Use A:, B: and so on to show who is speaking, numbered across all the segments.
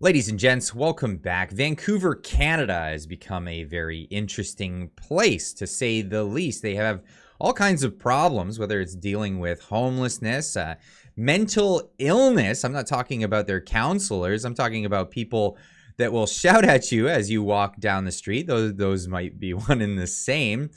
A: Ladies and gents, welcome back. Vancouver, Canada has become a very interesting place, to say the least. They have all kinds of problems, whether it's dealing with homelessness, uh, mental illness. I'm not talking about their counselors. I'm talking about people that will shout at you as you walk down the street. Those, those might be one and the same.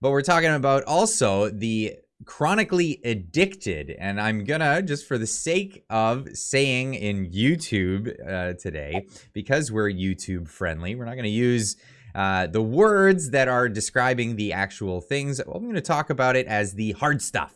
A: But we're talking about also the chronically addicted and i'm gonna just for the sake of saying in youtube uh, today because we're youtube friendly we're not gonna use uh, the words that are describing the actual things. I'm gonna talk about it as the hard stuff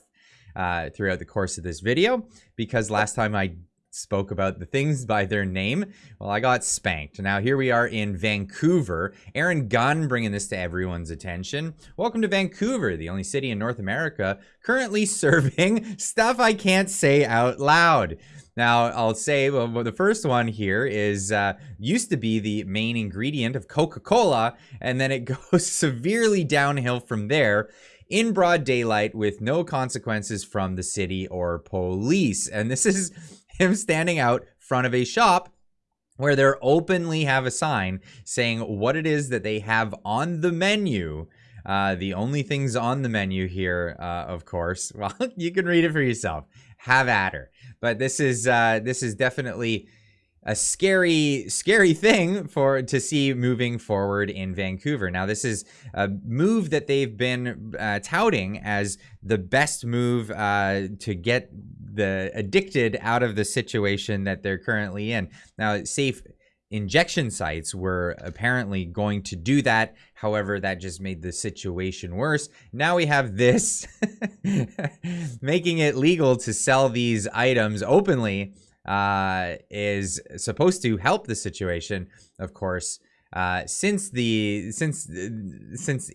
A: uh, throughout the course of this video because last time i spoke about the things by their name. Well, I got spanked. Now here we are in Vancouver. Aaron Gunn bringing this to everyone's attention. Welcome to Vancouver, the only city in North America currently serving stuff I can't say out loud. Now, I'll say well, the first one here is uh, used to be the main ingredient of Coca-Cola, and then it goes severely downhill from there in broad daylight with no consequences from the city or police. And this is him standing out front of a shop where they openly have a sign saying what it is that they have on the menu. Uh, the only things on the menu here, uh, of course, well, you can read it for yourself. Have at her. But this is uh, this is definitely a scary, scary thing for to see moving forward in Vancouver. Now, this is a move that they've been uh, touting as the best move uh, to get the addicted out of the situation that they're currently in. Now, safe injection sites were apparently going to do that. However, that just made the situation worse. Now we have this making it legal to sell these items openly uh, is supposed to help the situation, of course. Uh, since the since since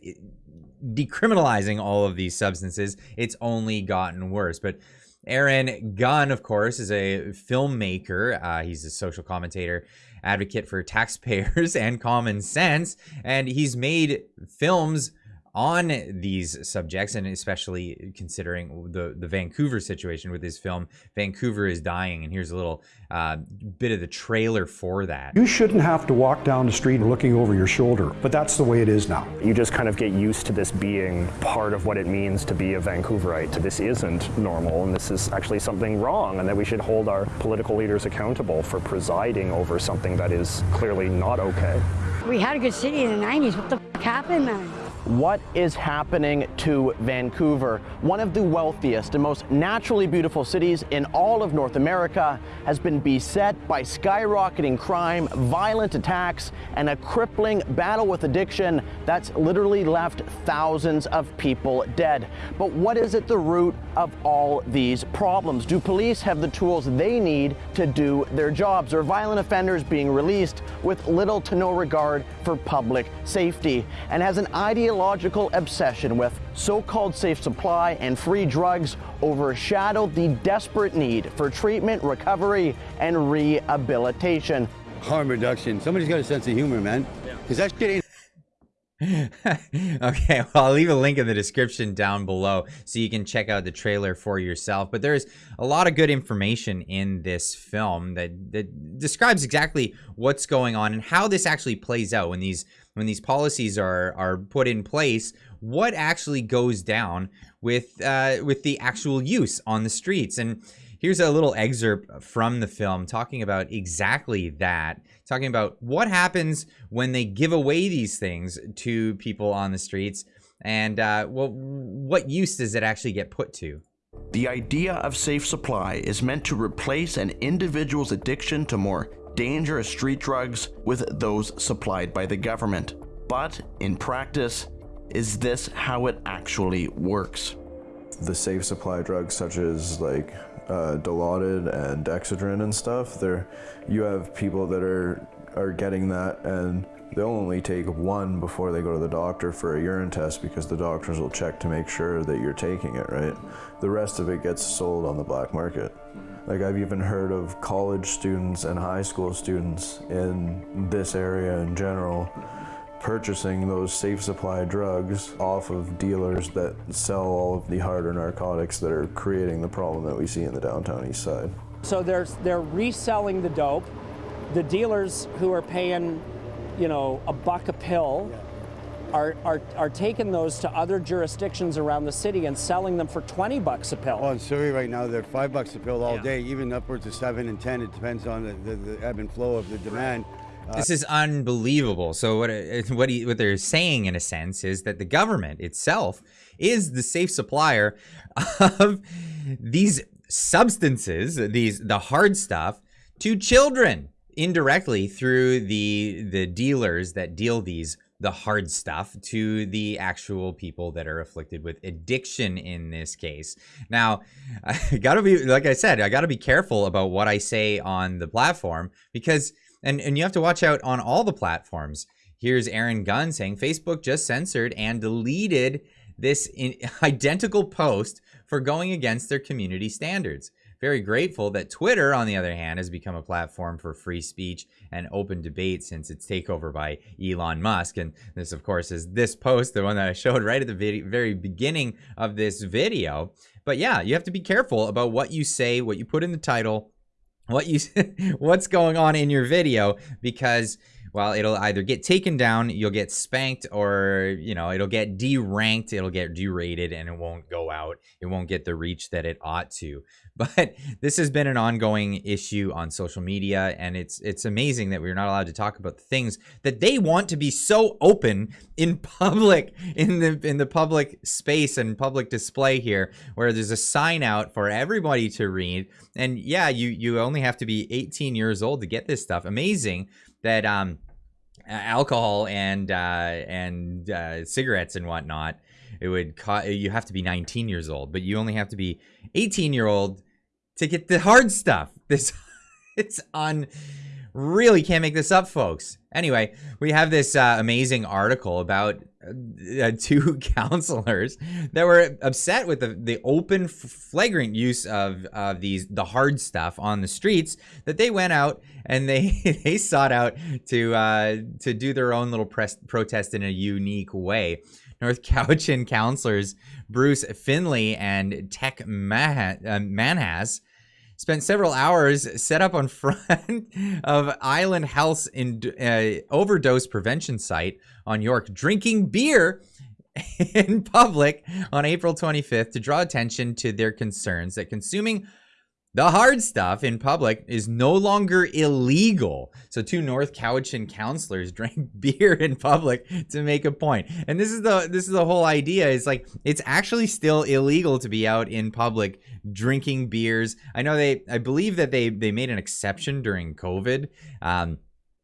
A: decriminalizing all of these substances, it's only gotten worse. But Aaron Gunn, of course, is a filmmaker. Uh, he's a social commentator, advocate for taxpayers and common sense, and he's made films on these subjects and especially considering the the Vancouver situation with his film Vancouver is dying and here's a little uh, bit of the trailer for that.
B: You shouldn't have to walk down the street looking over your shoulder but that's the way it is now.
C: You just kind of get used to this being part of what it means to be a Vancouverite. This isn't normal and this is actually something wrong and that we should hold our political leaders accountable for presiding over something that is clearly not okay.
D: We had a good city in the 90s what the happened man
E: what is happening to Vancouver, one of the wealthiest and most naturally beautiful cities in all of North America, has been beset by skyrocketing crime, violent attacks, and a crippling battle with addiction that's literally left thousands of people dead. But what is at the root of all these problems? Do police have the tools they need to do their jobs? Are violent offenders being released with little to no regard for public safety? And has an ideological ideological obsession with so-called safe supply and free drugs overshadowed the desperate need for treatment, recovery, and rehabilitation.
F: Harm reduction. Somebody's got a sense of humor, man. Because that shit ain't
A: okay, well, I'll leave a link in the description down below so you can check out the trailer for yourself. But there's a lot of good information in this film that, that describes exactly what's going on and how this actually plays out when these when these policies are are put in place. What actually goes down with uh, with the actual use on the streets and Here's a little excerpt from the film talking about exactly that, talking about what happens when they give away these things to people on the streets and uh, well, what use does it actually get put to?
G: The idea of safe supply is meant to replace an individual's addiction to more dangerous street drugs with those supplied by the government. But in practice, is this how it actually works?
H: The safe supply drugs such as like uh, Dilaudid and Excedrin and stuff, there you have people that are are getting that and they'll only take one before they go to the doctor for a urine test because the doctors will check to make sure that you're taking it, right? The rest of it gets sold on the black market. Like I've even heard of college students and high school students in this area in general purchasing those safe supply drugs off of dealers that sell all of the harder narcotics that are creating the problem that we see in the downtown east side.
I: So they're, they're reselling the dope the dealers who are paying, you know, a buck a pill. Are, are, are taking those to other jurisdictions around the city and selling them for 20 bucks a pill.
F: Well, in Surrey right now, they're five bucks a pill all
I: Yeah.
F: day, even upwards of seven and ten. It depends on the, the, the ebb and flow of the demand.
A: Uh, this is unbelievable. So what uh, what he, what they're saying in a sense is that the government itself is the safe supplier of these substances, these the hard stuff to children indirectly through the the dealers that deal these the hard stuff to the actual people that are afflicted with addiction in this case. Now, I gotta be like I said, I gotta be careful about what I say on the platform because and and you have to watch out on all the platforms. Here's Aaron Gunn saying Facebook just censored and deleted this identical post for going against their community standards. Very grateful that Twitter, on the other hand, has become a platform for free speech and open debate since its takeover by Elon Musk. And this, of course, is this post, the one that I showed right at the very beginning of this video. But yeah, you have to be careful about what you say, what you put in the title, what you what's going on in your video because well it'll either get taken down you'll get spanked or you know it'll get deranked it'll get derated and it won't go out. It won't get the reach that it ought to. But this has been an ongoing issue on social media and it's it's amazing that we're not allowed to talk about the things that they want to be so open in public in the in the public space and public display here where there's a sign out for everybody to read. And yeah you you only have to be 18 years old to get this stuff. Amazing that um alcohol and uh and uh cigarettes and whatnot it would co- you have to be 19 years old but you only have to be 18 year old to get the hard stuff. This it's on really can't make this up folks. Anyway we have this uh, amazing article about uh, two councilors that were upset with the, the open flagrant use of of these the hard stuff on the streets that they went out and they they sought out to uh to do their own little press protest in a unique way. North Cowichan councilors Bruce Findlay and Tek Mah- uh, Manhas spent several hours set up on front of Island House in, uh, overdose prevention site on York, drinking beer in public on April 25th to draw attention to their concerns that consuming the hard stuff in public is no longer illegal. So two North Cowichan councilors drank beer in public to make a point. And this is the this is the whole idea is like it's actually still illegal to be out in public drinking beers. I know they I believe that they they made an exception during COVID. Um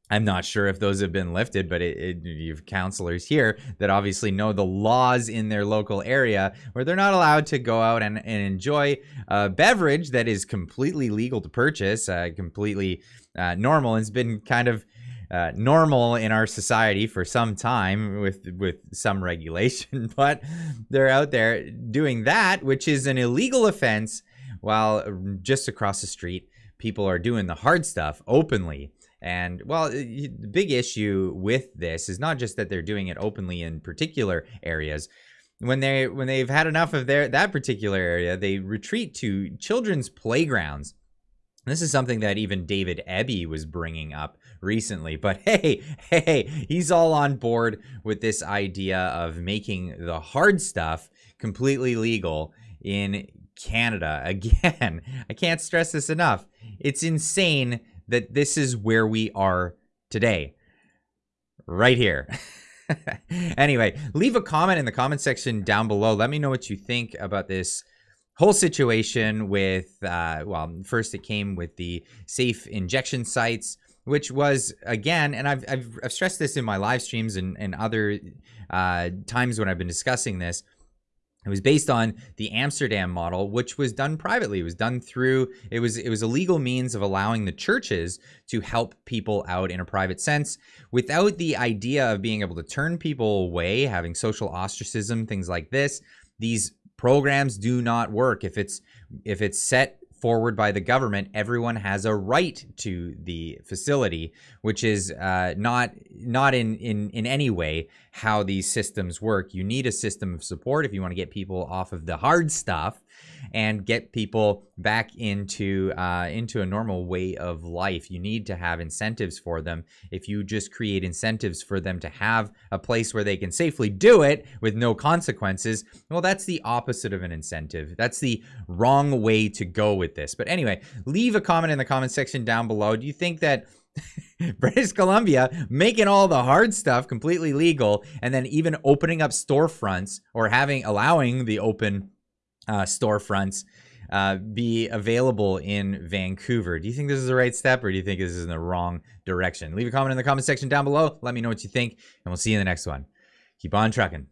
A: I'm not sure if those have been lifted, but it, it, you've councilors here that obviously know the laws in their local area where they're not allowed to go out and, and enjoy a beverage that is completely legal to purchase, uh, completely uh, normal. It's been kind of uh, normal in our society for some time with with some regulation, but they're out there doing that, which is an illegal offense, while just across the street, people are doing the hard stuff openly. And well, the big issue with this is not just that they're doing it openly in particular areas. When they when they've had enough of their that particular area, they retreat to children's playgrounds. This is something that even David Eby was bringing up recently. But hey, hey, he's all on board with this idea of making the hard stuff completely legal in Canada. Again, I can't stress this enough. It's insane that this is where we are today. Right here. anyway, leave a comment in the comment section down below. Let me know what you think about this whole situation with, uh, well, first it came with the safe injection sites, which was, again, and I've, I've, I've stressed this in my live streams and, and other uh, times when I've been discussing this. It was based on the Amsterdam model, which was done privately. It was done through it was it was a legal means of allowing the churches to help people out in a private sense without the idea of being able to turn people away, having social ostracism, things like this. These programs do not work if it's if it's set forward by the government everyone has a right to the facility which is uh, not not in, in in any way how these systems work. You need a system of support if you want to get people off of the hard stuff and get people back into uh, into a normal way of life. You need to have incentives for them. If you just create incentives for them to have a place where they can safely do it with no consequences, well, that's the opposite of an incentive. That's the wrong way to go with this. But anyway, leave a comment in the comment section down below. Do you think that British Columbia making all the hard stuff completely legal and then even opening up storefronts or having allowing the open uh, storefronts uh, be available in Vancouver. Do you think this is the right step or do you think this is in the wrong direction? Leave a comment in the comment section down below. Let me know what you think and we'll see you in the next one. Keep on trucking.